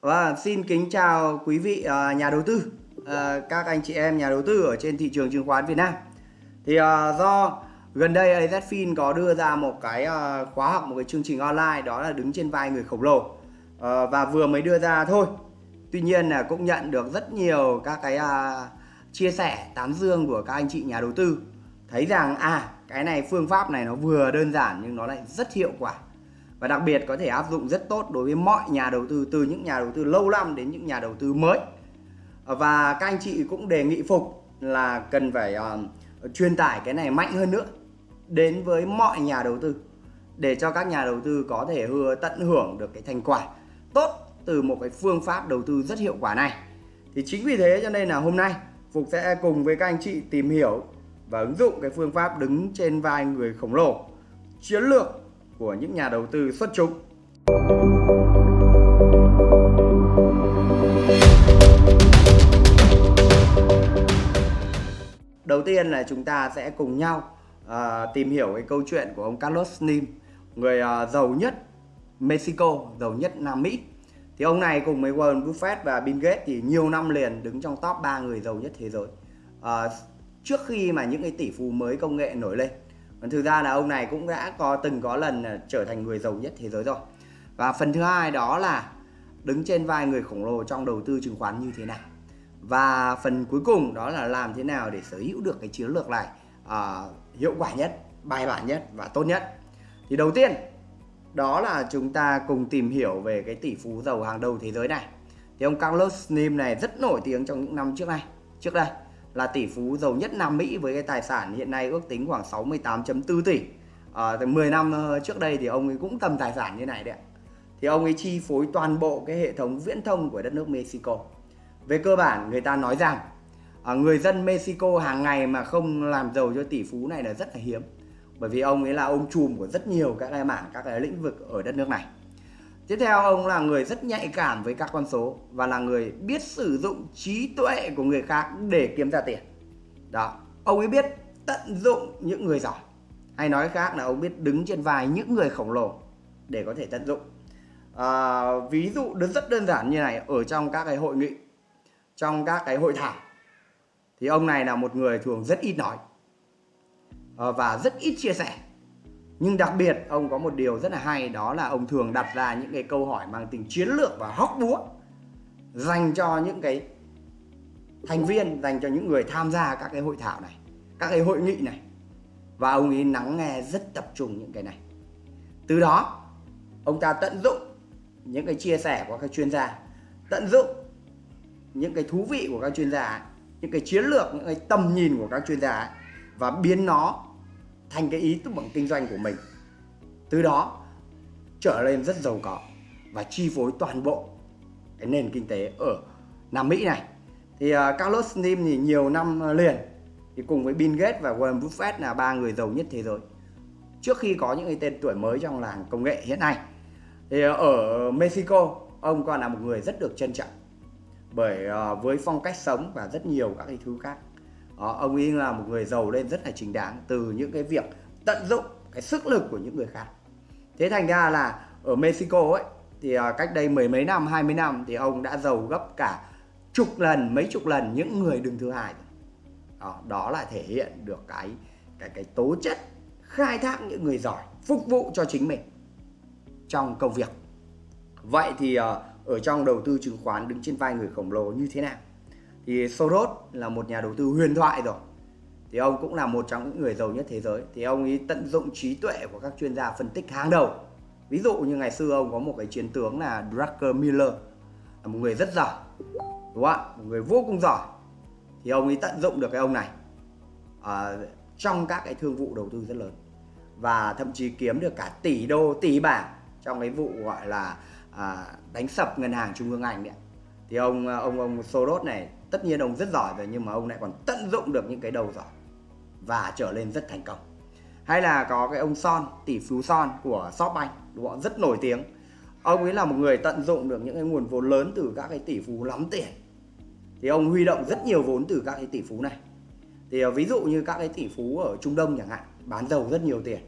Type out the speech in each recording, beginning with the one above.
Và xin kính chào quý vị uh, nhà đầu tư, uh, các anh chị em nhà đầu tư ở trên thị trường chứng khoán Việt Nam. Thì uh, do gần đây AZFIN có đưa ra một cái uh, khóa học, một cái chương trình online đó là đứng trên vai người khổng lồ uh, và vừa mới đưa ra thôi. Tuy nhiên là cũng nhận được rất nhiều các cái uh, chia sẻ tán dương của các anh chị nhà đầu tư thấy rằng à cái này phương pháp này nó vừa đơn giản nhưng nó lại rất hiệu quả và đặc biệt có thể áp dụng rất tốt đối với mọi nhà đầu tư từ những nhà đầu tư lâu năm đến những nhà đầu tư mới. Và các anh chị cũng đề nghị phục là cần phải uh, truyền tải cái này mạnh hơn nữa đến với mọi nhà đầu tư để cho các nhà đầu tư có thể hừa tận hưởng được cái thành quả tốt từ một cái phương pháp đầu tư rất hiệu quả này. Thì chính vì thế cho nên là hôm nay Phục sẽ cùng với các anh chị tìm hiểu và ứng dụng cái phương pháp đứng trên vai người khổng lồ chiến lược của những nhà đầu tư xuất chúng. Đầu tiên là chúng ta sẽ cùng nhau uh, tìm hiểu cái câu chuyện của ông Carlos Slim, người uh, giàu nhất Mexico, giàu nhất Nam Mỹ. Thì ông này cùng với Warren Buffett và Bill Gates thì nhiều năm liền đứng trong top 3 người giàu nhất thế giới. Uh, trước khi mà những cái tỷ phú mới công nghệ nổi lên còn thực ra là ông này cũng đã có từng có lần trở thành người giàu nhất thế giới rồi. Và phần thứ hai đó là đứng trên vai người khổng lồ trong đầu tư chứng khoán như thế nào. Và phần cuối cùng đó là làm thế nào để sở hữu được cái chiến lược này uh, hiệu quả nhất bài bản nhất và tốt nhất. Thì đầu tiên đó là chúng ta cùng tìm hiểu về cái tỷ phú giàu hàng đầu thế giới này. Thì ông Carlos Slim này rất nổi tiếng trong những năm trước này. Trước đây là tỷ phú giàu nhất Nam Mỹ với cái tài sản hiện nay ước tính khoảng 68.4 tỷ. Ờ, à, 10 năm ờ, trước đây thì ông ấy cũng tầm tài sản như này đấy ạ. Thì ông ấy chi phối toàn bộ cái hệ thống viễn thông của đất nước Mexico. Về cơ bản người ta nói rằng à, người dân Mexico hàng ngày mà không làm giàu cho tỷ phú này là rất là hiếm. Bởi vì ông ấy là ông trùm của rất nhiều các cái mảng, các cái lĩnh vực ở đất nước này. Tiếp theo ông là người rất nhạy cảm với các con số và là người biết sử dụng trí tuệ của người khác để kiếm ra tiền. Đó, ông ấy biết tận dụng những người giỏi. Hay nói khác là ông biết đứng trên vai những người khổng lồ để có thể tận dụng. À, ví dụ rất đơn giản như này ở trong các cái hội nghị, trong các cái hội thảo thì ông này là một người thường rất ít nói ờ, và rất ít chia sẻ nhưng đặc biệt, ông có một điều rất là hay, đó là ông thường đặt ra những cái câu hỏi mang tính chiến lược và hóc búa dành cho những cái thành viên, dành cho những người tham gia các cái hội thảo này, các cái hội nghị này. Và ông ấy lắng nghe rất tập trung những cái này. Từ đó, ông ta tận dụng những cái chia sẻ của các chuyên gia, tận dụng những cái thú vị của các chuyên gia, những cái chiến lược, những cái tầm nhìn của các chuyên gia, và biến nó thành cái ý tức bằng kinh doanh của mình. Từ đó trở lên rất giàu có và chi phối toàn bộ cái nền kinh tế ở Nam Mỹ này. Thì uh, Carlos Slim thì nhiều năm à, liền thì cùng với Bill Gates và Warren Buffett là ba người giàu nhất thế giới. Trước khi có những cái tên tuổi mới trong làng công nghệ hiện nay thì uh, ở Mexico ông còn là một người rất được trân trọng bởi uh, với phong cách sống và rất nhiều các cái thứ khác đó, ông ấy là một người giàu lên rất là chính đáng từ những cái việc tận dụng cái sức lực của những người khác. Thế thành ra là ở Mexico ấy thì à, cách đây mười mấy năm 20 năm thì ông đã giàu gấp cả chục lần mấy chục lần những người đứng thứ hai đó, đó là thể hiện được cái cái cái tố chất khai thác những người giỏi phục vụ cho chính mình trong công việc. Vậy thì à, ở trong đầu tư chứng khoán đứng trên vai người khổng lồ như thế nào? Thì Soros là một nhà đầu tư huyền thoại rồi. Thì ông cũng là một trong những người giàu nhất thế giới. Thì ông ấy tận dụng trí tuệ của các chuyên gia phân tích hàng đầu. Ví dụ như ngày xưa ông có một cái chiến tướng là Drucker Miller là một người rất giỏi đúng không ạ? Một người vô cùng giỏi. Thì ông ấy tận dụng được cái ông này à, trong các cái thương vụ đầu tư rất lớn và thậm chí kiếm được cả tỷ đô tỷ bảng trong cái vụ gọi là à, đánh sập ngân hàng trung ương Anh đấy thì ông ông ông Soros này tất nhiên ông rất giỏi rồi, nhưng mà ông lại còn tận dụng được những cái đầu giỏi và trở lên rất thành công. Hay là có cái ông Son, tỷ phú Son của Shopbank đúng không? Rất nổi tiếng. Ông ấy là một người tận dụng được những cái nguồn vốn lớn từ các cái tỷ phú lắm tiền. Thì ông huy động rất nhiều vốn từ các cái tỷ phú này. Thì ờ, ví dụ như các cái tỷ phú ở Trung Đông chẳng hạn, bán dầu rất nhiều tiền.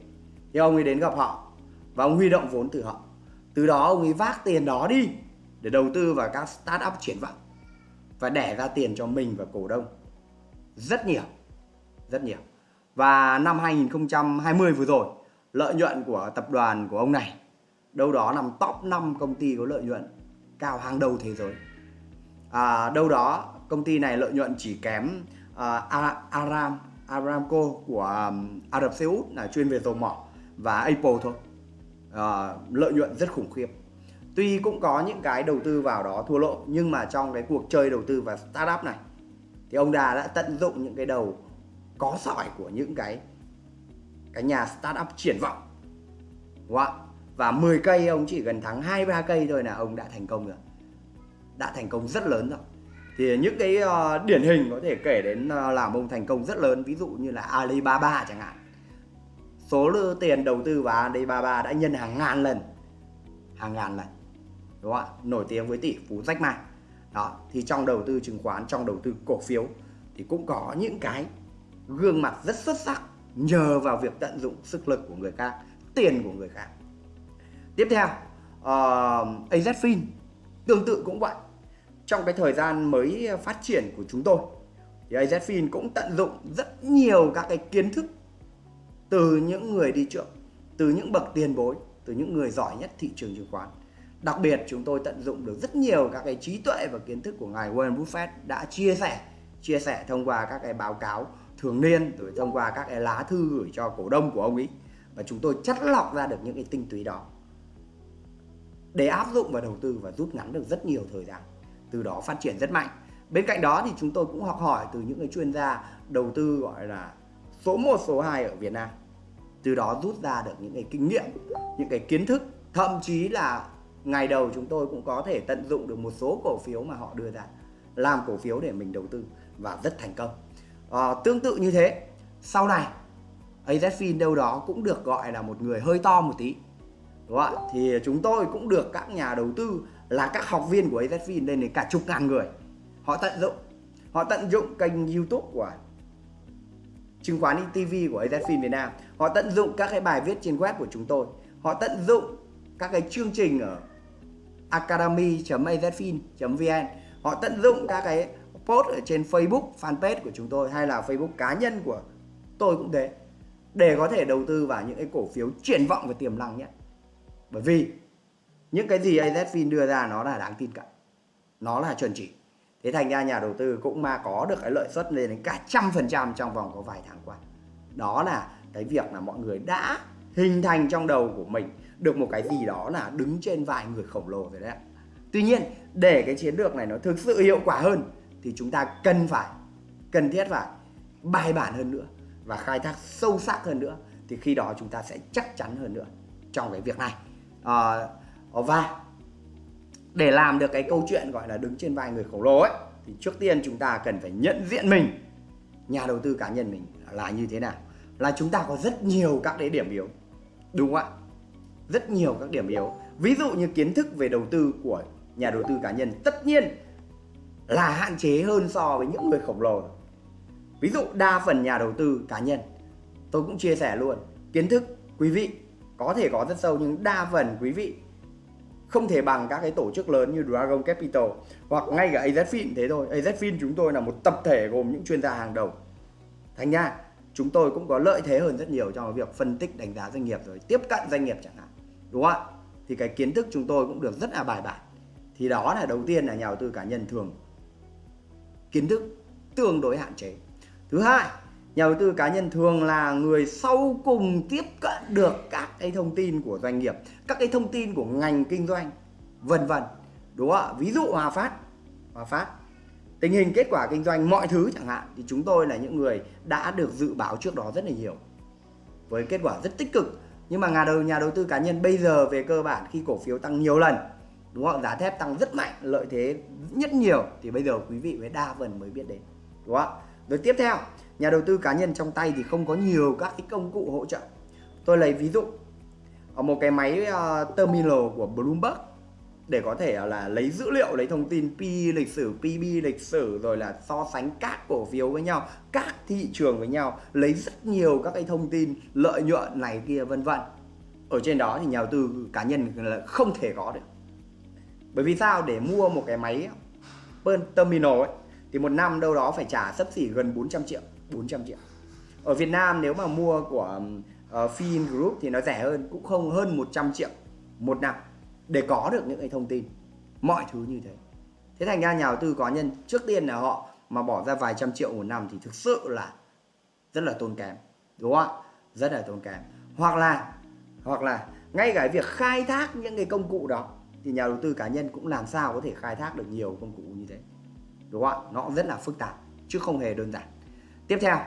Thì ông ấy đến gặp họ và ông huy động vốn từ họ. Từ đó ông ấy vác tiền đó đi để đầu tư vào các startup triển vọng và đẻ ra tiền cho mình và cổ đông. Rất nhiều rất nhiều. Và năm 2020 vừa rồi lợi nhuận của tập đoàn của ông này đâu đó nằm top 5 công ty có lợi nhuận cao hàng đầu thế giới. À, đâu đó công ty này lợi nhuận chỉ kém uh, Aram Aramco của um, Ả Rập Xê Út là chuyên về dầu mỏ và Apple thôi. À, lợi nhuận rất khủng khiếp tuy cũng có những cái đầu tư vào đó thua lỗ nhưng mà trong cái cuộc chơi đầu tư và startup này thì ông Đà đã tận dụng những cái đầu có sỏi của những cái cái nhà startup triển vọng. Đúng không? và 10 cây ông chỉ gần thắng hai ba cây thôi là ông đã thành công rồi. Đã thành công rất lớn rồi. Thì những cái uh, điển hình có thể kể đến uh, làm ông thành công rất lớn ví dụ như là Alibaba chẳng hạn. Số lượng tiền đầu tư vào Alibaba đã nhân hàng ngàn lần. Hàng ngàn lần đúng không ạ? Nổi tiếng với tỷ phú Jack Ma đó thì trong đầu tư chứng khoán trong đầu tư cổ phiếu thì cũng có những cái gương mặt rất xuất sắc nhờ vào việc tận dụng sức lực của người khác tiền của người khác. Tiếp theo ờ, uh, AZFIN tương tự cũng vậy. Trong cái thời gian mới phát triển của chúng tôi thì AZFIN cũng tận dụng rất nhiều các cái kiến thức từ những người đi trước từ những bậc tiền bối từ những người giỏi nhất thị trường chứng khoán đặc biệt chúng tôi tận dụng được rất nhiều các cái trí tuệ và kiến thức của ngài Warren Buffett đã chia sẻ chia sẻ thông qua các cái báo cáo thường niên, rồi thông qua các cái lá thư gửi cho cổ đông của ông ấy. Và chúng tôi chất lọc ra được những cái tinh túy đó để áp dụng vào đầu tư và rút ngắn được rất nhiều thời gian, từ đó phát triển rất mạnh. Bên cạnh đó thì chúng tôi cũng học hỏi từ những cái chuyên gia đầu tư gọi là số 1 số 2 ở Việt Nam, từ đó rút ra được những cái kinh nghiệm, những cái kiến thức, thậm chí là ngày đầu chúng tôi cũng có thể tận dụng được một số cổ phiếu mà họ đưa ra làm cổ phiếu để mình đầu tư và rất thành công. À, tương tự như thế sau này AZFIN đâu đó cũng được gọi là một người hơi to một tí đúng không ạ? Thì chúng tôi cũng được các nhà đầu tư là các học viên của AZFIN lên đến cả chục ngàn người họ tận dụng họ tận dụng kênh YouTube của chứng khoán TV của AZFIN Việt Nam họ tận dụng các cái bài viết trên web của chúng tôi họ tận dụng các cái chương trình ở academy.azfin.vn họ tận dụng các cái post ở trên Facebook, fanpage của chúng tôi hay là Facebook cá nhân của tôi cũng thế, để có thể đầu tư vào những cái cổ phiếu triển vọng và tiềm năng nhất bởi vì những cái gì AZFIN đưa ra nó là đáng tin cậy, nó là chuẩn chỉ. Thế thành ra nhà đầu tư cũng mà có được cái lợi suất lên đến cả trăm phần trăm trong vòng có vài tháng qua. Đó là cái việc là mọi người đã hình thành trong đầu của mình được một cái gì đó là đứng trên vài người khổng lồ rồi đấy ạ. tuy nhiên để cái chiến lược này nó thực sự hiệu quả hơn thì chúng ta cần phải cần thiết phải bài bản hơn nữa và khai thác sâu sắc hơn nữa thì khi đó chúng ta sẽ chắc chắn hơn nữa trong cái việc này à, à và để làm được cái câu chuyện gọi là đứng trên vai người khổng lồ ấy thì trước tiên chúng ta cần phải nhận diện mình nhà đầu tư cá nhân mình là như thế nào là chúng ta có rất nhiều các cái điểm yếu đúng không ạ rất nhiều các điểm yếu ví dụ như kiến thức về đầu tư của nhà đầu tư cá nhân, tất nhiên là hạn chế hơn so với những người khổng lồ ví dụ đa phần nhà đầu tư cá nhân, tôi cũng chia sẻ luôn, kiến thức quý vị có thể có rất sâu nhưng đa phần quý vị không thể bằng các cái tổ chức lớn như Dragon Capital hoặc ngay cả AZFIN thế thôi. AZFIN chúng tôi là một tập thể gồm những chuyên gia hàng đầu. Thành ra, chúng tôi cũng có lợi thế hơn rất nhiều trong việc phân tích đánh giá doanh nghiệp rồi tiếp cận doanh nghiệp chẳng hạn. Đúng không ạ? Thì cái kiến thức chúng tôi cũng được rất là bài bản. Thì đó là đầu tiên là nhà đầu tư cá nhân thường kiến thức tương đối hạn chế. Thứ hai, nhà đầu tư cá nhân thường là người sau cùng tiếp cận được các cái thông tin của doanh nghiệp các cái thông tin của ngành kinh doanh vân vân đúng không ạ ví dụ hòa phát hòa phát tình hình kết quả kinh doanh mọi thứ chẳng hạn thì chúng tôi là những người đã được dự báo trước đó rất là nhiều với kết quả rất tích cực nhưng mà nhà đầu nhà đầu tư cá nhân bây giờ về cơ bản khi cổ phiếu tăng nhiều lần đúng không giá thép tăng rất mạnh lợi thế nhất nhiều thì bây giờ quý vị mới đa phần mới biết đến đúng không rồi tiếp theo nhà đầu tư cá nhân trong tay thì không có nhiều các cái công cụ hỗ trợ. Tôi lấy ví dụ ở một cái máy uh, terminal của Bloomberg để có thể à, là lấy dữ liệu lấy thông tin P lịch sử PB lịch sử rồi là so sánh các cổ phiếu với nhau các thị trường với nhau lấy rất nhiều các cái thông tin lợi nhuận này kia vân vân. Ở trên đó thì nhà đầu tư cá nhân là không thể có được. Bởi vì sao? Để mua một cái máy terminal ấy thì một năm đâu đó phải trả sấp xỉ gần 400 triệu 400 triệu. Ở Việt Nam nếu mà mua của uh, Fin Group thì nó rẻ hơn cũng không hơn 100 triệu một năm để có được những cái thông tin. Mọi thứ như thế. Thế thành ra nhà đầu tư cá nhân, trước tiên là họ mà bỏ ra vài trăm triệu một năm thì thực sự là rất là tốn kém, đúng không ạ? Rất là tốn kém. Hoặc là hoặc là ngay cả việc khai thác những cái công cụ đó thì nhà đầu tư cá nhân cũng làm sao có thể khai thác được nhiều công cụ như thế, đúng không ạ? Nó rất là phức tạp, chứ không hề đơn giản. Tiếp theo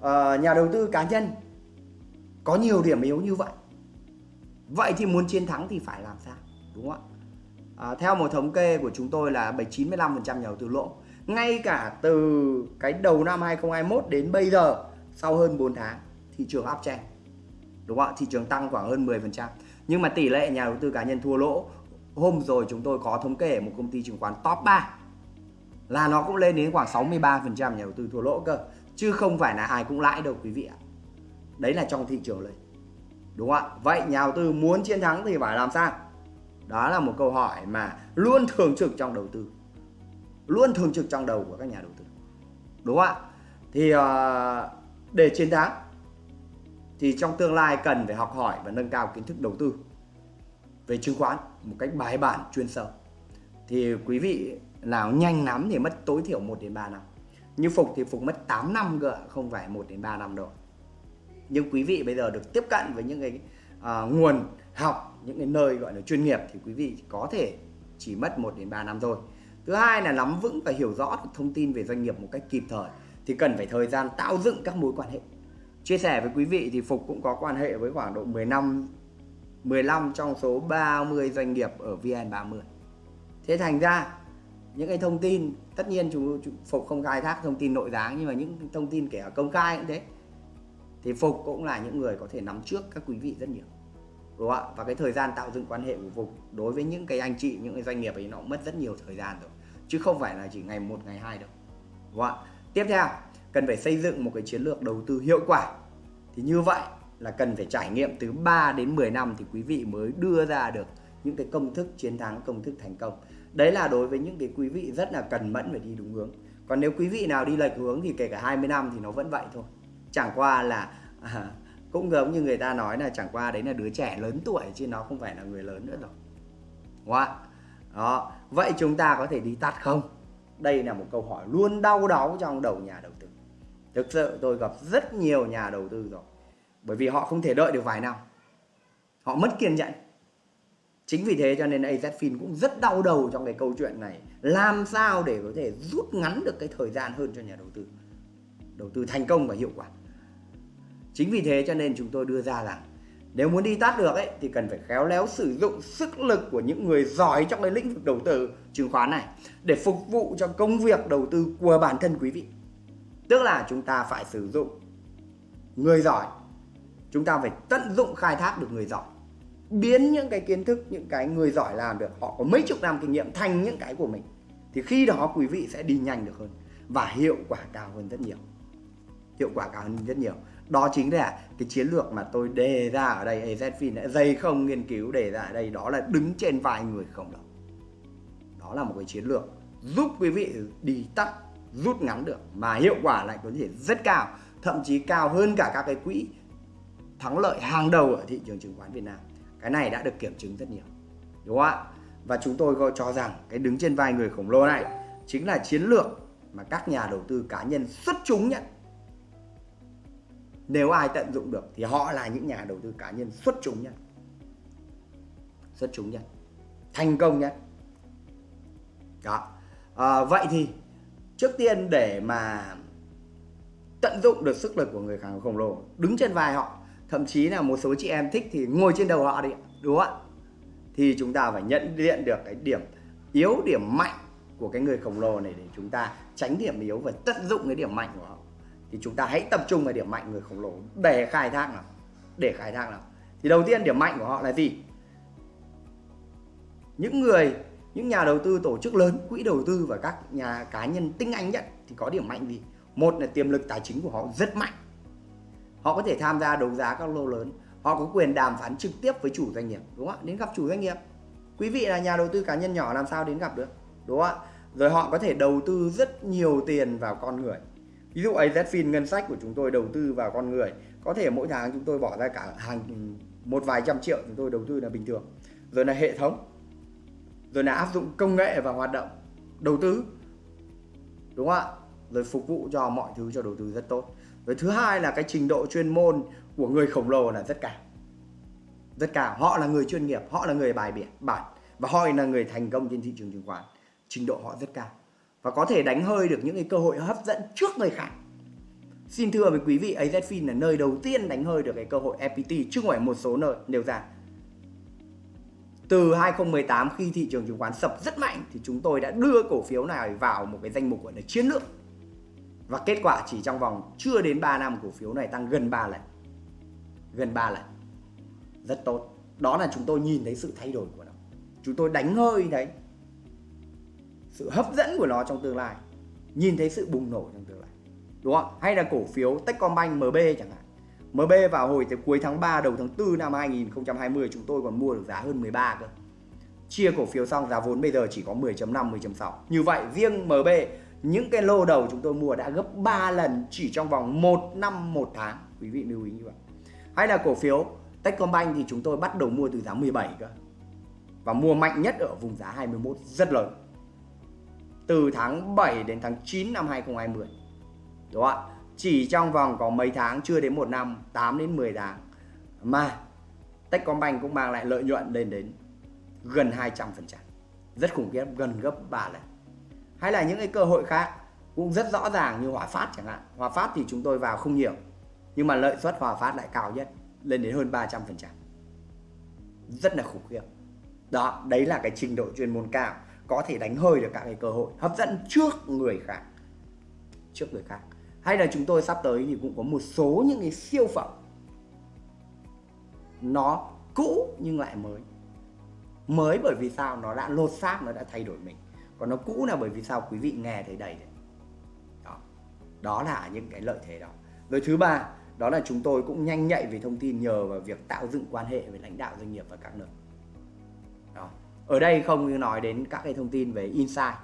ờ, nhà đầu tư cá nhân có nhiều điểm yếu như vậy. Vậy thì muốn chiến thắng thì phải làm sao? Đúng không ạ? À, theo một thống kê của chúng tôi là 95% nhà đầu tư lỗ. Ngay cả từ cái đầu năm 2021 đến bây giờ sau hơn 4 tháng thị trường uptrend đúng không ạ? Thị trường tăng khoảng hơn 10% nhưng mà tỷ lệ nhà đầu tư cá nhân thua lỗ hôm rồi chúng tôi có thống kê một công ty chứng khoán top 3 là nó cũng lên đến khoảng 63% nhà đầu tư thua lỗ cơ chứ không phải là ai cũng lãi đâu quý vị ạ. Đấy là trong thị trường lên đúng không ạ? Vậy nhà đầu tư muốn chiến thắng thì phải làm sao? Đó là một câu hỏi mà luôn thường trực trong đầu tư. Luôn thường trực trong đầu của các nhà đầu tư. Đúng không ạ? Thì uh, để chiến thắng thì trong tương lai cần phải học hỏi và nâng cao kiến thức đầu tư về chứng khoán một cách bài bản chuyên sâu. Thì quý vị nào nhanh lắm thì mất tối thiểu 1 đến 3 năm. Như Phục thì Phục mất 8 năm cơ không phải 1 đến 3 năm đâu. Nhưng quý vị bây giờ được tiếp cận với những cái uh, nguồn học những cái nơi gọi là chuyên nghiệp thì quý vị có thể chỉ mất 1 đến 3 năm thôi. Thứ hai là nắm vững và hiểu rõ được thông tin về doanh nghiệp một cách kịp thời thì cần phải thời gian tạo dựng các mối quan hệ. Chia sẻ với quý vị thì Phục cũng có quan hệ với khoảng độ 10 năm 15 trong số 30 doanh nghiệp ở VN30 thế thành ra những cái thông tin tất nhiên chúng, chúng Phục không khai thác thông tin nội gián nhưng mà những thông tin kể cả công khai cũng thế. Thì Phục cũng là những người có thể nắm trước các quý vị rất nhiều đúng không ạ? Và cái thời gian tạo dựng quan hệ của Phục đối với những cái anh chị những cái doanh nghiệp ấy nó cũng mất rất nhiều thời gian rồi. Chứ không phải là chỉ ngày một ngày hai đâu. Đúng không ạ? Tiếp theo cần phải xây dựng một cái chiến lược đầu tư hiệu quả. Thì như vậy là cần phải trải nghiệm từ 3 đến 10 năm thì quý vị mới đưa ra được những cái công thức chiến thắng công thức thành công. Đấy là đối với những cái quý vị rất là cần mẫn phải đi đúng hướng. Còn nếu quý vị nào đi lệch hướng thì kể cả 20 năm thì nó vẫn vậy thôi. Chẳng qua là à, cũng giống như người ta nói là chẳng qua đấy là đứa trẻ lớn tuổi chứ nó không phải là người lớn nữa rồi. Đúng không đó, vậy chúng ta có thể đi tắt không? Đây là một câu hỏi luôn đau đáu trong đầu nhà đầu tư. Thực sự tôi gặp rất nhiều nhà đầu tư rồi. Bởi vì họ không thể đợi được vài năm. Họ mất kiên nhẫn. Chính vì thế cho nên AZFIN cũng rất đau đầu trong cái câu chuyện này. Làm sao để có thể rút ngắn được cái thời gian hơn cho nhà đầu tư? Đầu tư thành công và hiệu quả chính vì thế cho nên chúng tôi đưa ra rằng nếu muốn đi tắt được ấy, thì cần phải khéo léo sử dụng sức lực của những người giỏi trong cái lĩnh vực đầu tư chứng khoán này để phục vụ cho công việc đầu tư của bản thân quý vị. Tức là chúng ta phải sử dụng người giỏi. Chúng ta phải tận dụng khai thác được người giỏi. Biến những cái kiến thức, những cái người giỏi làm được, họ có mấy chục năm kinh nghiệm thành những cái của mình, thì khi đó quý vị sẽ đi nhanh được hơn và hiệu quả cao hơn rất nhiều. Hiệu quả cao hơn rất nhiều đó chính là cái chiến lược mà tôi đề ra ở đây AZFIN đã dày không nghiên cứu đề ra ở đây, đó là đứng trên vai người khổng lồ đó là một cái chiến lược giúp quý vị đi tắt, rút ngắn được mà hiệu quả lại có thể rất cao, thậm chí cao hơn cả các cái quỹ thắng lợi hàng đầu ở thị trường chứng khoán Việt Nam. Cái này đã được kiểm chứng rất nhiều, đúng không ạ? Và chúng tôi cho rằng cái đứng trên vai người khổng lồ này chính là chiến lược mà các nhà đầu tư cá nhân xuất chúng nhất nếu ai tận dụng được thì họ là những nhà đầu tư cá nhân xuất chúng nhất. Xuất chúng nhất. Thành công nhất. Đó. À, vậy thì trước tiên để mà tận dụng được sức lực của người khổng lồ đứng trên vai họ thậm chí là một số chị em thích thì ngồi trên đầu họ đi đúng không ạ? Thì chúng ta phải nhận diện được cái điểm yếu điểm mạnh của cái người khổng lồ này để chúng ta tránh điểm yếu và tận dụng cái điểm mạnh của họ thì chúng ta hãy tập trung vào điểm mạnh người khổng lồ. Để khai thác nào. Để khai thác nào. Thì đầu tiên điểm mạnh của họ là gì? Những người, những nhà đầu tư, tổ chức lớn, quỹ đầu tư và các nhà cá nhân tinh anh nhất thì có điểm mạnh gì? Một là tiềm lực tài chính của họ rất mạnh. Họ có thể tham gia đấu giá các lô lớn. Họ có quyền đàm phán trực tiếp với chủ doanh nghiệp, đúng không ạ? Đến gặp chủ doanh nghiệp. Quý vị là nhà đầu tư cá nhân nhỏ làm sao đến gặp được, đúng không ạ? Rồi họ có thể đầu tư rất nhiều tiền vào con người ví dụ AZFIN ngân sách của chúng tôi đầu tư vào con người, có thể mỗi tháng chúng tôi bỏ ra cả hàng, một vài trăm triệu chúng tôi đầu tư là bình thường. Rồi là hệ thống, rồi là áp dụng công nghệ và hoạt động đầu tư, đúng không ạ? Rồi phục vụ cho mọi thứ, cho đầu tư rất tốt. Rồi thứ hai là cái trình độ chuyên môn của người khổng lồ là rất cao. Rất cao. Họ là người chuyên nghiệp, họ là người bài biển, bản, và họ là người thành công trên thị trường chứng khoán. Trình độ họ rất cao và có thể đánh hơi được những cái cơ hội hấp dẫn trước người khác. Xin thưa với quý vị AZFIN là nơi đầu tiên đánh hơi được cái cơ hội FPT chứ không phải một số nơi nêu ra. Từ 2018 khi thị trường chứng khoán sập rất mạnh, thì chúng tôi đã đưa cổ phiếu này vào một cái danh mục gọi là chiến lược. Và kết quả chỉ trong vòng chưa đến 3 năm, cổ phiếu này tăng gần 3 lần. Gần 3 lần. Rất tốt. Đó là chúng tôi nhìn thấy sự thay đổi của nó. Chúng tôi đánh hơi đấy sự hấp dẫn của nó trong tương lai, nhìn thấy sự bùng nổ trong tương lai, đúng không hay là cổ phiếu Techcombank MB chẳng hạn. MB vào hồi tới cuối tháng 3 đầu tháng 4 năm 2020 chúng tôi còn mua được giá hơn 13 cơ. Chia cổ phiếu xong, giá vốn bây giờ chỉ có 10.5 10.6 như vậy, riêng MB những cái lô đầu chúng tôi mua đã gấp 3 lần chỉ trong vòng 1 năm 1 tháng. Quý vị lưu ý như vậy. Hay là cổ phiếu Techcombank thì chúng tôi bắt đầu mua từ giá 17 cơ. Và mua mạnh nhất ở vùng giá 21 rất lớn từ tháng 7 đến tháng 9 năm 2020 đúng không ạ? Chỉ trong vòng có mấy tháng, chưa đến một năm 8 đến 10 tháng, mà Techcombank cũng mang lại lợi nhuận lên đến gần 200% rất khủng khiếp, gần gấp 3 lần. Hay là những cái cơ hội khác cũng rất rõ ràng như Hòa Phát chẳng hạn. Hòa Phát thì chúng tôi vào không nhiều, nhưng mà lợi suất Hòa Phát lại cao nhất, lên đến hơn 300% rất là khủng khiếp. Đó, đấy là cái trình độ chuyên môn cao có thể đánh hơi được các cái cơ hội hấp dẫn trước người khác, trước người khác. Hay là chúng tôi sắp tới thì cũng có một số những cái siêu phẩm, nó cũ nhưng lại mới. Mới bởi vì sao? Nó đã lột xác, nó đã thay đổi mình. Còn nó cũ là bởi vì sao? Quý vị nghe thấy đầy đấy. Đó. Đó là những cái lợi thế đó. Rồi thứ ba, đó là chúng tôi cũng nhanh nhạy về thông tin nhờ vào việc tạo dựng quan hệ với lãnh đạo doanh nghiệp và các nơi ở đây không nói đến các cái thông tin về insight,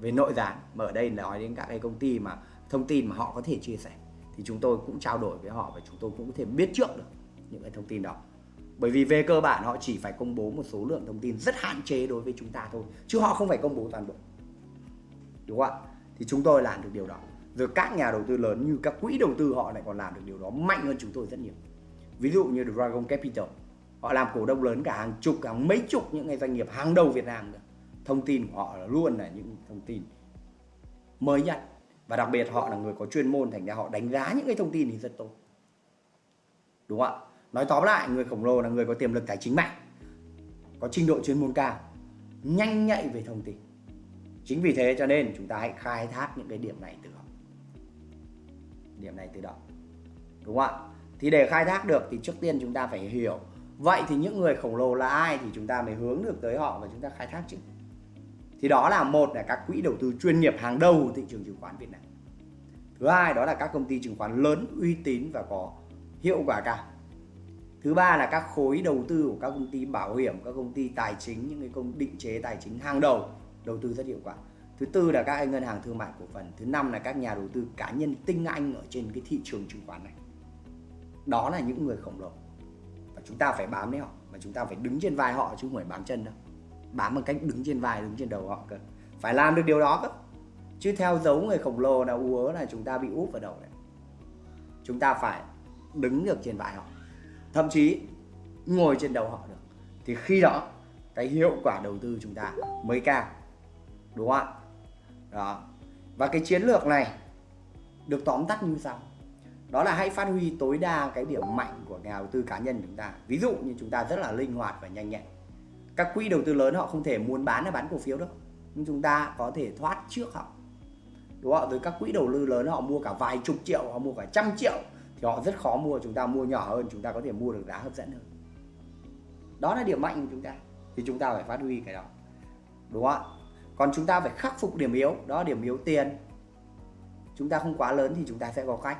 về nội gián mà ở đây nói đến các cái công ty mà, thông tin mà họ có thể chia sẻ, thì chúng tôi cũng trao đổi với họ và chúng tôi cũng có thể biết trước được những cái thông tin đó. Bởi vì về cơ bản họ chỉ phải công bố một số lượng thông tin rất hạn chế đối với chúng ta thôi, chứ họ không phải công bố toàn bộ. Đúng không ạ? Thì chúng tôi làm được điều đó. Rồi các nhà đầu tư lớn như các quỹ đầu tư họ lại còn làm được điều đó mạnh hơn chúng tôi rất nhiều. Ví dụ như Dragon Capital họ làm cổ đông lớn cả hàng chục, hàng mấy chục những cái doanh nghiệp hàng đầu Việt Nam nữa thông tin của họ là luôn là những thông tin mới nhất. Và đặc biệt họ là người có chuyên môn thành ra họ đánh giá những cái thông tin thì rất tốt. Đúng không ạ? Nói tóm lại, người khổng lồ là người có tiềm lực tài chính mạnh, có trình độ chuyên môn cao, nhanh nhạy về thông tin. Chính vì thế cho nên chúng ta hãy khai thác những cái điểm này từ họ. Điểm này từ đó. Đúng không ạ? Thì để khai thác được thì trước tiên chúng ta phải hiểu vậy thì những người khổng lồ là ai thì chúng ta mới hướng được tới họ và chúng ta khai thác chứ? Thì đó là một là các quỹ đầu tư chuyên nghiệp hàng đầu thị trường chứng khoán Việt Nam. Thứ hai đó là các công ty chứng khoán lớn uy tín và có hiệu quả cao. Thứ ba là các khối đầu tư của các công ty bảo hiểm, các công ty tài chính, những cái công định chế tài chính hàng đầu đầu tư rất hiệu quả. Thứ tư là các ngân hàng thương mại cổ phần. Thứ năm là các nhà đầu tư cá nhân tinh anh ở trên cái thị trường chứng khoán này. Đó là những người khổng lồ chúng ta phải bám lấy họ, mà chúng ta phải đứng trên vai họ chứ không phải bám chân đâu. Bám bằng cách đứng trên vai, đứng trên đầu họ cơ. Phải làm được điều đó cơ. Chứ theo dấu người khổng lồ là úa là chúng ta bị úp vào đầu đấy. Chúng ta phải đứng được trên vai họ. Thậm chí ngồi trên đầu họ được. Thì khi đó, cái hiệu quả đầu tư chúng ta mới cao. Đúng không ạ? Đó. Và cái chiến lược này được tóm tắt như sau đó là hãy phát huy tối đa cái điểm mạnh của nhà đầu tư cá nhân chúng ta. Ví dụ như chúng ta rất là linh hoạt và nhanh nhẹn. Các quỹ đầu tư lớn họ không thể muốn bán hay bán cổ phiếu đâu. Nhưng chúng ta có thể thoát trước họ. Đúng không rồi các quỹ đầu tư lớn họ mua cả vài chục triệu, họ mua cả trăm triệu thì họ rất khó mua. Chúng ta mua nhỏ hơn, chúng ta có thể mua được giá hấp dẫn hơn. Đó là điểm mạnh của chúng ta. Thì chúng ta phải phát huy cái đó. Đúng không ạ? Còn chúng ta phải khắc phục điểm yếu. Đó là điểm yếu tiền. Chúng ta không quá lớn thì chúng ta sẽ có cách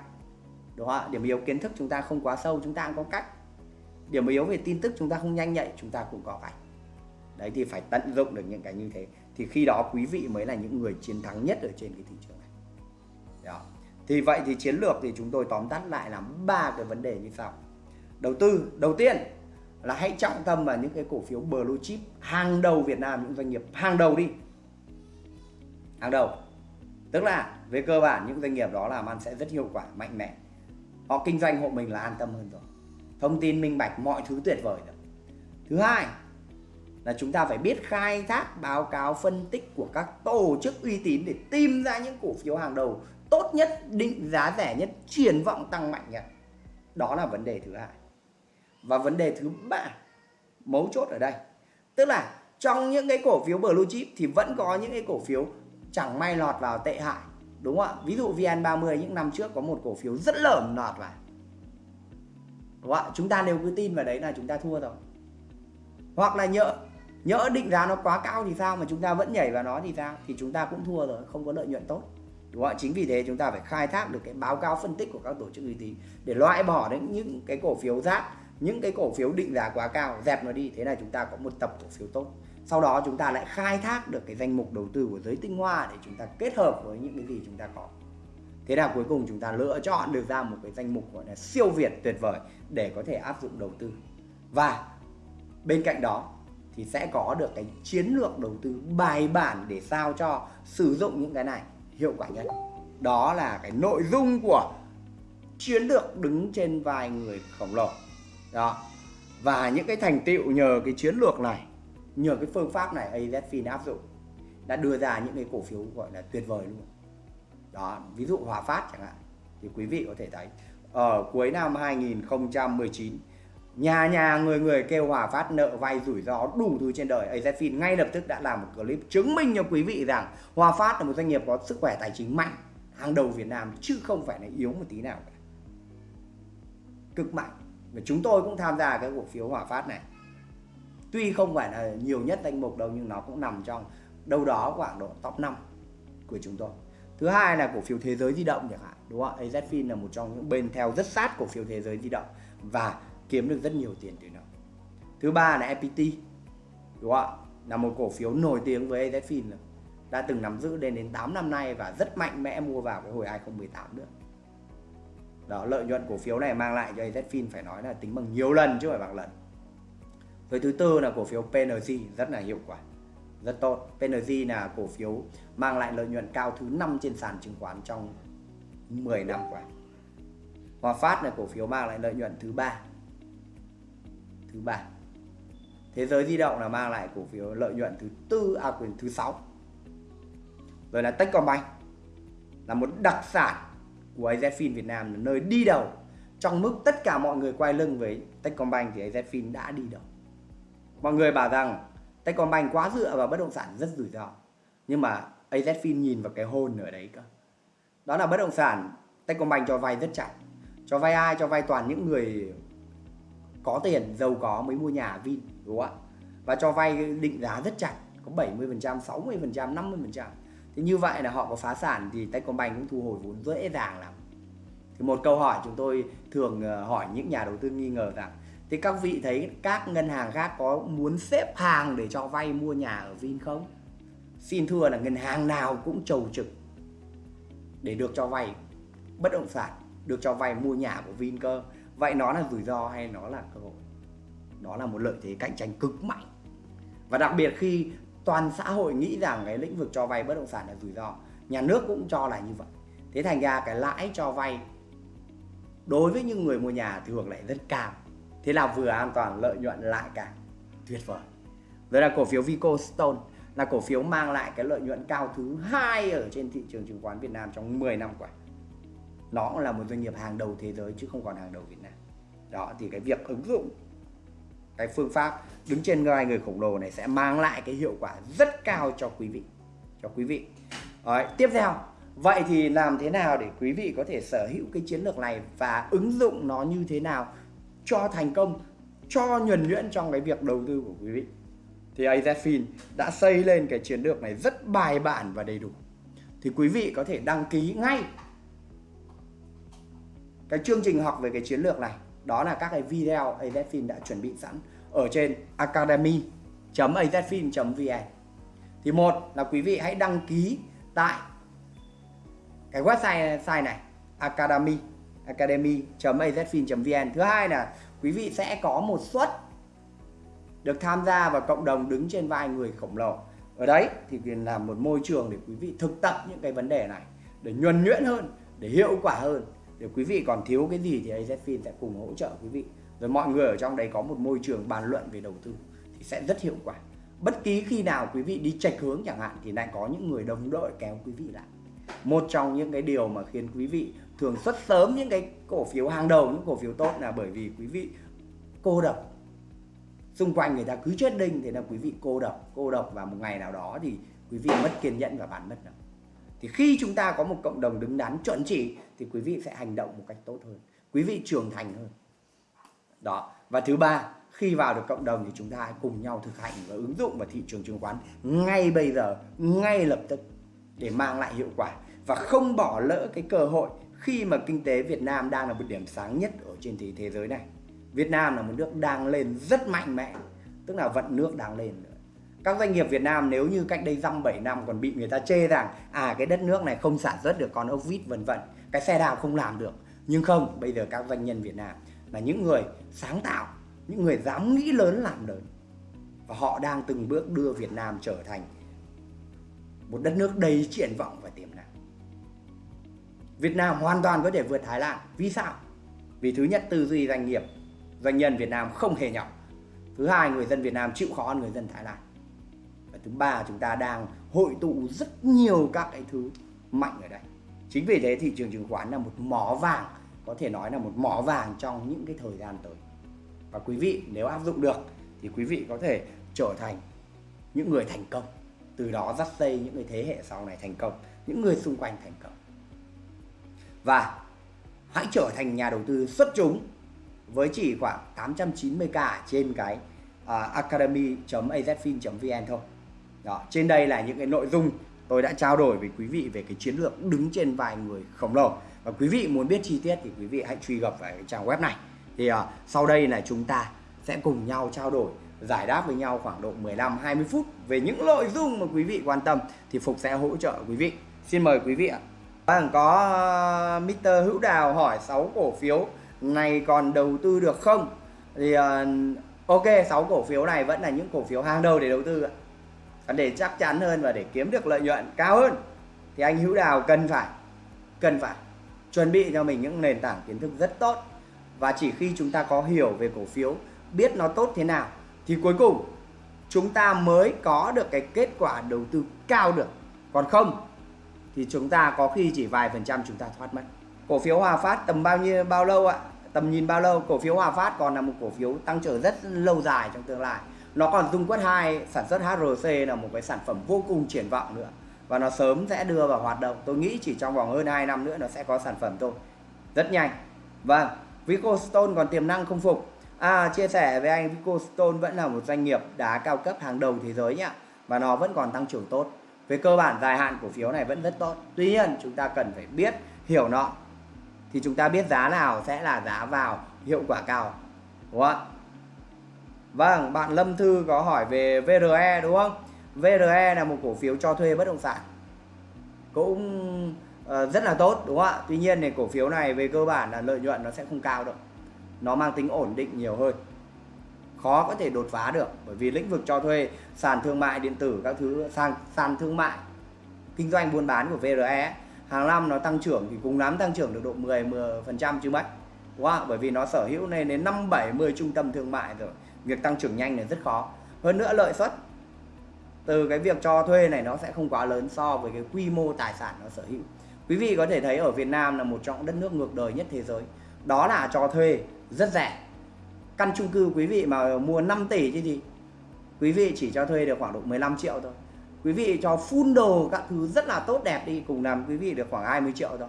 đúng không ạ? Điểm yếu kiến thức chúng ta không quá sâu, chúng ta cũng có cách. Điểm yếu về tin tức chúng ta không nhanh nhạy, chúng ta cũng có cách. Đấy, thì phải tận dụng được những cái như thế. Thì khi đó quý vị mới là những người chiến thắng nhất ở trên cái thị trường này. Đó. thì vậy thì chiến lược thì chúng tôi tóm tắt lại là ba cái vấn đề như sau. Đầu tư, đầu tiên là hãy trọng tâm vào những cái cổ phiếu blue chip. Hàng đầu Việt Nam, những doanh nghiệp hàng đầu đi. Hàng đầu. Tức là về cơ bản, những doanh nghiệp đó làm ăn sẽ rất hiệu quả, mạnh mẽ họ kinh doanh hộ mình là an tâm hơn rồi. Thông tin minh bạch, mọi thứ tuyệt vời rồi. Thứ hai là chúng ta phải biết khai thác, báo cáo, phân tích của các tổ chức uy tín để tìm ra những cổ phiếu hàng đầu tốt nhất, định giá rẻ nhất, triển vọng tăng mạnh nhất. Đó là vấn đề thứ hai. Và vấn đề thứ ba, mấu chốt ở đây. Tức là trong những cái cổ phiếu blue chip thì vẫn có những cái cổ phiếu chẳng may lọt vào tệ hại đúng không ạ? Ví dụ VN30, những năm trước có một cổ phiếu rất lởm nọt vào đúng không ạ? Chúng ta nếu cứ tin vào đấy là chúng ta thua rồi. Hoặc là nhỡ nhỡ định giá nó quá cao thì sao mà chúng ta vẫn nhảy vào nó thì sao? Thì chúng ta cũng thua rồi, không có lợi nhuận tốt. Đúng không ạ? Chính vì thế chúng ta phải khai thác được cái báo cáo phân tích của các tổ chức uy tín để loại bỏ đến những cái cổ phiếu rác, những cái cổ phiếu định giá quá cao, dẹp nó đi. Thế này chúng ta có một tập cổ phiếu tốt sau đó chúng ta lại khai thác được cái danh mục đầu tư của giới tinh hoa để chúng ta kết hợp với những cái gì chúng ta có. Thế là cuối cùng chúng ta lựa chọn được ra một cái danh mục gọi là siêu việt tuyệt vời để có thể áp dụng đầu tư. Và bên cạnh đó thì sẽ có được cái chiến lược đầu tư bài bản để sao cho sử dụng những cái này hiệu quả nhất. Đó là cái nội dung của chiến lược đứng trên vai người khổng lồ. Đó. Và những cái thành tựu nhờ cái chiến lược này nhờ cái phương pháp này AZFIN áp dụng, đã đưa ra những cái cổ phiếu gọi là tuyệt vời luôn. Đó, ví dụ Hòa Phát chẳng hạn, thì quý vị có thể thấy. Ở cuối năm 2019 nhà nhà người người kêu Hòa Phát nợ vay rủi ro đủ thứ trên đời. AZFIN ngay lập tức đã làm một clip chứng minh cho quý vị rằng Hòa Phát là một doanh nghiệp có sức khỏe tài chính mạnh, hàng đầu Việt Nam, chứ không phải là yếu một tí nào cả. Cực mạnh. Và chúng tôi cũng tham gia cái cổ phiếu Hòa Phát này tuy không phải là nhiều nhất danh mục đâu, nhưng nó cũng nằm trong đâu đó khoảng độ top 5 của chúng tôi. Thứ hai là cổ phiếu thế giới di động chẳng hạn, đúng không AZFIN là một trong những bên theo rất sát cổ phiếu thế giới di động và kiếm được rất nhiều tiền từ nó. Thứ ba là FPT đúng không là một cổ phiếu nổi tiếng với AZFIN đã từng nắm giữ đến đến 8 năm nay và rất mạnh mẽ mua vào cái hồi 2018 nữa. Đó, lợi nhuận cổ phiếu này mang lại cho AZFIN phải nói là tính bằng nhiều lần chứ không phải bằng lần với thứ tư là cổ phiếu PNG rất là hiệu quả, rất tốt. PNG là cổ phiếu mang lại lợi nhuận cao thứ năm trên sàn chứng khoán trong 10 năm qua. Hòa Phát là cổ phiếu mang lại lợi nhuận thứ ba thứ ba. Thế giới di động là mang lại cổ phiếu lợi nhuận thứ tư à quyền thứ sáu. Rồi là Techcombank là một đặc sản của AZFIN Việt Nam, là nơi đi đầu trong mức tất cả mọi người quay lưng với Techcombank thì AZFIN đã đi đầu mọi người bảo rằng Techcombank quá dựa vào bất động sản rất rủi ro. Nhưng mà AZFIN nhìn vào cái hôn ở đấy cơ. Đó là bất động sản Techcombank cho vay rất chặt. Cho vay ai? Cho vay toàn những người có tiền, giàu có mới mua nhà Vin, đúng không ạ? Và cho vay định giá rất chặt, có 70% 60% 50% thì như vậy là họ có phá sản thì Techcombank cũng thu hồi vốn dễ dàng lắm. Thì một câu hỏi chúng tôi thường ờ, hỏi những nhà đầu tư nghi ngờ rằng thì các vị thấy các ngân hàng khác có muốn xếp hàng để cho vay mua nhà ở Vin không? Xin thưa là ngân hàng nào cũng trầu trực để được cho vay, bất động sản được cho vay mua nhà của Vin cơ. Vậy nó là rủi ro hay nó là cơ hội? Đó là một lợi thế cạnh tranh cực mạnh. Và đặc biệt khi toàn xã hội nghĩ rằng cái lĩnh vực cho vay bất động sản là rủi ro, nhà nước cũng cho là như vậy. Thế thành ra cái lãi cho vay đối với những người mua nhà thường lại rất cao thế là vừa an toàn lợi nhuận lại cả. Tuyệt vời. Rồi là cổ phiếu Vico Stone là cổ phiếu mang lại cái lợi nhuận cao thứ hai ở trên thị trường chứng khoán Việt Nam trong 10 năm qua. Nó cũng là một doanh nghiệp hàng đầu thế giới chứ không còn hàng đầu Việt Nam. Đó thì cái việc ứng dụng cái phương pháp đứng trên vai người khổng lồ này sẽ mang lại cái hiệu quả rất cao cho quý vị cho quý vị. Đấy, tiếp theo vậy thì làm thế nào để quý vị có thể sở hữu cái chiến lược này và ứng dụng nó như thế nào cho thành công, cho nhuần nhuyễn trong cái việc đầu tư của quý vị. Thì AZFIN đã xây lên cái chiến lược này rất bài bản và đầy đủ. Thì quý vị có thể đăng ký ngay cái chương trình học về cái chiến lược này. Đó là các cái video AZFIN đã chuẩn bị sẵn ở trên academy azfin.vn thì một là quý vị hãy đăng ký tại cái website này, academy academy.azfin.vn thứ hai là quý vị sẽ có một suất được tham gia vào cộng đồng đứng trên vai người khổng lồ. Ở đấy thì làm một môi trường để quý vị thực tập những cái vấn đề này, để nhuần nhuyễn hơn, để hiệu quả hơn. Để quý vị còn thiếu cái gì thì AZFIN sẽ cùng hỗ trợ quý vị. Rồi mọi người ở trong đấy có một môi trường bàn luận về đầu tư thì sẽ rất hiệu quả. Bất kỳ khi nào quý vị đi chạch hướng chẳng hạn thì lại có những người đồng đội kéo quý vị lại. Một trong những cái điều mà khiến quý vị thường xuất sớm những cái cổ phiếu hàng đầu, những cổ phiếu tốt là bởi vì quý vị cô độc. Xung quanh người ta cứ chết đinh thì là quý vị cô độc cô độc và một ngày nào đó thì quý vị mất kiên nhẫn và bạn mất đâu thì khi chúng ta có một cộng đồng đứng đắn chuẩn chỉ thì quý vị sẽ hành động một cách tốt hơn, quý vị trưởng thành hơn. Đó, và thứ ba, khi vào được cộng đồng thì chúng ta hãy cùng nhau thực hành và ứng dụng vào thị trường chứng khoán ngay bây giờ, ngay lập tức để mang lại hiệu quả và không bỏ lỡ cái cơ hội khi mà kinh tế Việt Nam đang là một điểm sáng nhất ở trên thế, thế giới này Việt Nam là một nước đang lên rất mạnh mẽ tức là vận nước đang lên các doanh nghiệp Việt Nam nếu như cách đây dăm 7 năm còn bị người ta chê rằng à cái đất nước này không sản xuất được con ốc vít vân vân cái xe đạp không làm được. Nhưng không bây giờ các doanh nhân Việt Nam là những người sáng tạo những người dám nghĩ lớn làm lớn. Và họ đang từng bước đưa Việt Nam trở thành một đất nước đầy triển vọng và tiềm năng. Việt Nam hoàn toàn có thể vượt Thái Lan. Vì sao? Vì thứ nhất, tư duy doanh nghiệp, doanh nhân Việt Nam không hề nhỏ. Thứ hai, người dân Việt Nam chịu khó hơn người dân Thái Lan. Và thứ ba, chúng ta đang hội tụ rất nhiều các cái thứ mạnh ở đây. Chính vì thế, thị trường chứng khoán là một mỏ vàng, có thể nói là một mỏ vàng trong những cái thời gian tới. Và quý vị, nếu áp dụng được, thì quý vị có thể trở thành những người thành công. Từ đó dắt dây những người thế hệ sau này thành công, những người xung quanh thành công và hãy trở thành nhà đầu tư xuất chúng với chỉ khoảng 890k trên cái à, uh, academy.azfin.vn thôi đó trên đây là những cái nội dung tôi đã trao đổi với quý vị về cái chiến lược đứng trên vài người khổng lồ và quý vị muốn biết chi tiết thì quý vị hãy truy cập vào cái trang web này thì uh, sau đây là chúng ta sẽ cùng nhau trao đổi giải đáp với nhau khoảng độ 15 20 phút về những nội dung mà quý vị quan tâm thì Phục sẽ hỗ trợ quý vị. Xin mời quý vị ạ. Vâng, có ờ, Mr. Hữu Đào hỏi 6 cổ phiếu này còn đầu tư được không? Thì uh, ok, 6 cổ phiếu này vẫn là những cổ phiếu hàng đầu để đầu tư ạ. Để chắc chắn hơn và để kiếm được lợi nhuận cao hơn thì anh Hữu Đào cần phải cần phải chuẩn bị cho mình những nền tảng kiến thức rất tốt và chỉ khi chúng ta có hiểu về cổ phiếu biết nó tốt thế nào thì cuối cùng chúng ta mới có được cái kết quả đầu tư cao được còn không thì chúng ta có khi chỉ vài phần trăm chúng ta thoát mất. Cổ phiếu Hòa Phát tầm bao nhiêu, bao lâu ạ? Tầm nhìn bao lâu? Cổ phiếu Hòa Phát còn là một cổ phiếu tăng trưởng rất lâu dài trong tương lai. Nó còn dung quất 2 sản xuất HRC là một cái sản phẩm vô cùng triển vọng nữa. Và nó sớm sẽ đưa vào hoạt động. Tôi nghĩ chỉ trong vòng hơn 2 năm nữa nó sẽ có sản phẩm thôi. Rất nhanh. Vâng Vicostone còn tiềm năng không phục. À chia sẻ với anh Vico Stone vẫn là một doanh nghiệp đá cao cấp hàng đầu thế giới nhá. Và nó vẫn còn tăng trưởng tốt về cơ bản dài hạn cổ phiếu này vẫn rất tốt. Tuy nhiên chúng ta cần phải biết hiểu nó. Thì chúng ta biết giá nào sẽ là giá vào hiệu quả cao. Đúng không vâng bạn Lâm Thư có hỏi về VRE đúng không? VRE là một cổ phiếu cho thuê bất động sản. Cũng uh, rất là tốt đúng không ạ? Tuy nhiên thì cổ phiếu này về cơ bản là lợi nhuận nó sẽ không cao đâu. Nó mang tính ổn định nhiều hơn khó có thể đột phá được bởi vì lĩnh vực cho thuê, sàn thương mại điện tử các thứ, sàn sàn thương mại kinh doanh buôn bán của VRE hàng năm nó tăng trưởng thì cùng lắm tăng trưởng được độ 10 10 phần trăm chứ mấy đúng không? bởi vì nó sở hữu lên đến 5 70 trung tâm thương mại rồi, việc tăng trưởng nhanh này rất khó. Hơn nữa lợi suất. Từ cái việc cho thuê này nó sẽ không quá lớn so với cái quy mô tài sản nó sở hữu. Quý vị có thể thấy ở Việt Nam là một trong đất nước ngược đời nhất thế giới. Đó là cho thuê rất rẻ căn chung cư quý vị mà mua 5 tỷ chứ gì, quý vị chỉ cho thuê được khoảng độ 15 triệu thôi. Quý vị cho full đồ các thứ rất là tốt đẹp đi, cùng làm quý vị được khoảng 20 triệu thôi.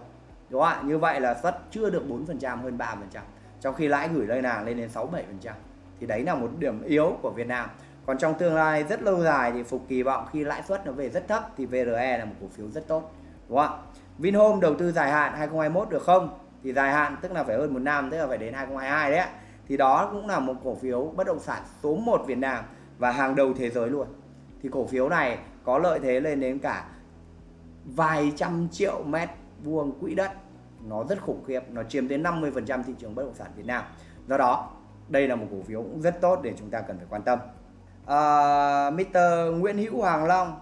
Đúng không ạ? Như vậy là suất chưa được 4% hơn 3% trong khi lãi gửi ngân hàng lên đến 6 7% thì đấy là một điểm yếu của Việt Nam. Còn trong tương lai rất lâu dài thì Phục kỳ vọng khi lãi suất nó về rất thấp thì VRE là một cổ phiếu rất tốt. Đúng không ạ? Vinhome đầu tư dài hạn 2021 được không? Thì dài hạn tức là phải hơn một năm, tức là phải đến 2022 đấy thì đó cũng là một cổ phiếu bất động sản số 1 Việt Nam và hàng đầu thế giới luôn. Thì cổ phiếu này có lợi thế lên đến cả vài trăm triệu mét vuông quỹ đất. Nó rất khủng khiếp nó chiếm đến 50% thị trường bất động sản Việt Nam. Do đó đây là một cổ phiếu cũng rất tốt để chúng ta cần phải quan tâm. À, uh, Mr. Nguyễn Hữu Hoàng Long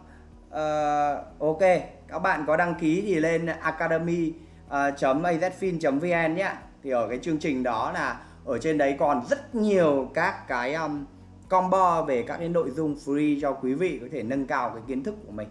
uh, ok các bạn có đăng ký thì lên academy à, uh, azfin.vn nhé. Thì ở cái chương trình đó là ở trên đấy còn rất nhiều các cái um, combo về các cái nội dung free cho quý vị có thể nâng cao cái kiến thức của mình.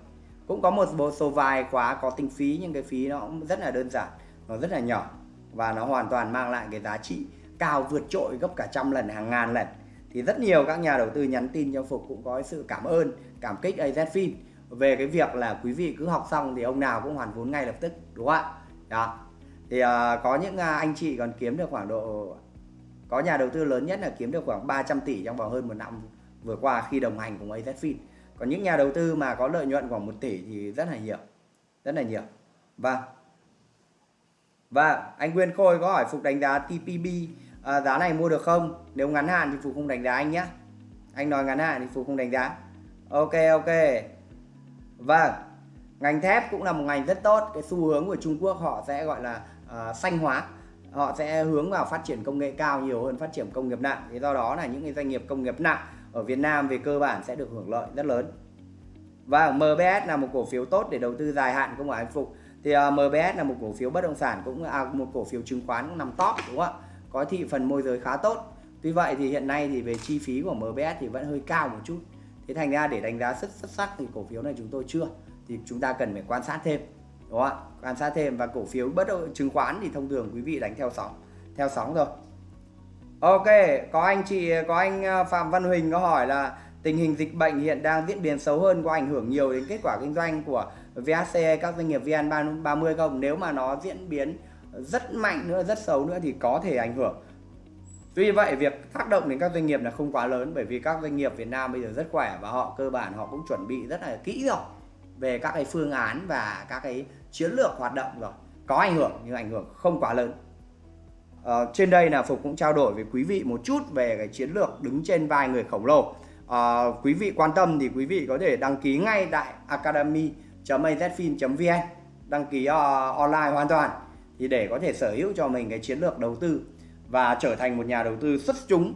Cũng có một số vài khóa có tính phí nhưng cái phí nó cũng rất là đơn giản nó rất là nhỏ và nó hoàn toàn mang lại cái giá trị cao vượt trội gấp cả trăm lần hàng ngàn lần. Thì rất nhiều các nhà đầu tư nhắn tin cho Phục cũng có sự cảm ơn cảm kích AZFIN về cái việc là quý vị cứ học xong thì ông nào cũng hoàn vốn ngay lập tức đúng không ạ? Đó. Thì uh, có những uh, anh chị còn kiếm được khoảng độ có nhà đầu tư lớn nhất là kiếm được khoảng 300 tỷ trong vòng hơn một năm vừa qua khi đồng hành cùng AZFIN còn những nhà đầu tư mà có lợi nhuận khoảng 1 tỷ thì rất là nhiều rất là nhiều. Và và anh Nguyên Khôi có hỏi Phục đánh giá TPB à, giá này mua được không? Nếu ngắn hạn thì Phục không đánh giá anh nhé anh nói ngắn hạn thì Phục không đánh giá. Ok ok. Vâng. Ngành thép cũng là một ngành rất tốt. Cái xu hướng của Trung Quốc họ sẽ gọi là uh, xanh hóa họ sẽ hướng vào phát triển công nghệ cao nhiều hơn phát triển công nghiệp nặng. Thì do đó là những cái doanh nghiệp công nghiệp nặng ở Việt Nam về cơ bản sẽ được hưởng lợi rất lớn. Và MBS là một cổ phiếu tốt để đầu tư dài hạn không phải phục thì à, uh, MBS là một cổ phiếu bất động sản cũng à, một cổ phiếu chứng khoán cũng nằm top đúng không ạ? Có thị phần môi giới khá tốt. Tuy vậy thì hiện nay thì về chi phí của MBS thì vẫn hơi cao một chút. Thế thành ra để đánh giá rất xuất sắc thì cổ phiếu này chúng tôi chưa. Thì chúng ta cần phải quan sát thêm đúng không ạ? Quan sát thêm và cổ phiếu bất động chứng khoán thì thông thường quý vị đánh theo sóng theo sóng rồi ok, có anh chị, có anh ờ, Phạm Văn Huỳnh có hỏi là tình hình dịch bệnh hiện đang diễn biến xấu hơn có ảnh hưởng nhiều đến kết quả kinh doanh của VHC các doanh nghiệp VN30 không? Nếu mà nó diễn biến rất mạnh nữa, rất xấu nữa thì có thể ảnh hưởng. Tuy vậy, việc tác động đến các doanh nghiệp là không quá lớn bởi vì các doanh nghiệp Việt Nam bây giờ rất khỏe và họ cơ bản họ cũng chuẩn bị rất là kỹ rồi về các cái phương án và các cái chiến lược hoạt động rồi. Có ảnh hưởng nhưng ảnh hưởng không quá lớn. Ờ, trên đây là Phục cũng trao đổi với quý vị một chút về cái chiến lược đứng trên vai người khổng lồ. Ờ, quý vị quan tâm thì quý vị có thể đăng ký ngay tại academy.azfin.vn đăng ký uh, online hoàn toàn thì để có thể sở hữu cho mình cái chiến lược đầu tư và trở thành một nhà đầu tư xuất chúng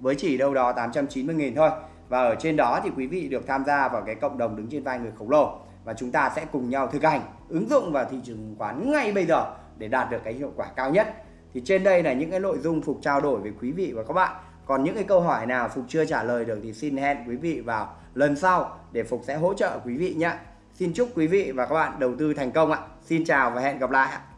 với chỉ đâu đó 890.000 thôi và ở trên đó thì quý vị được tham gia vào cái cộng đồng đứng trên vai người khổng lồ. Và chúng ta sẽ cùng nhau thực hành, ứng dụng vào thị trường chứng khoán ngay bây giờ để đạt được cái hiệu quả cao nhất. Thì trên đây là những cái nội dung Phục trao đổi với quý vị và các bạn. Còn những cái câu hỏi nào Phục chưa trả lời được thì xin hẹn quý vị vào lần sau để Phục sẽ hỗ trợ quý vị nhé. Xin chúc quý vị và các bạn đầu tư thành công ạ. Xin chào và hẹn gặp lại ạ.